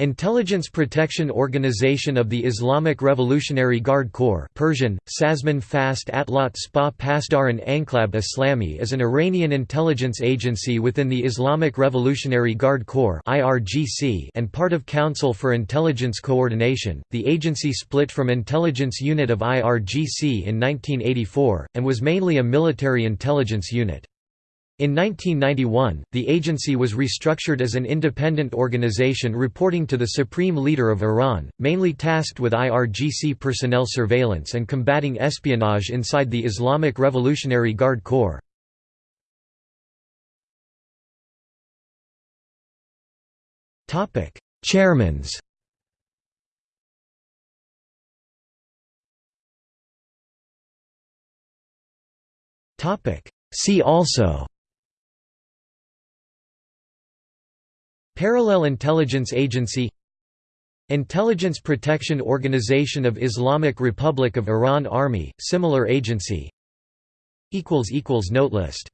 Intelligence Protection Organization of the Islamic Revolutionary Guard Corps Persian, Sazman Fast Atlat Spa Pasdaran Anklab Islami is an Iranian intelligence agency within the Islamic Revolutionary Guard Corps and part of Council for Intelligence Coordination. The agency split from Intelligence Unit of IRGC in 1984, and was mainly a military intelligence unit. In 1991, the agency was restructured as an independent organization reporting to the Supreme Leader of Iran, mainly tasked with IRGC personnel surveillance and combating espionage inside the Islamic Revolutionary Guard Corps. Chairmans See also Parallel Intelligence Agency Intelligence Protection Organization of Islamic Republic of Iran Army, similar agency. Note list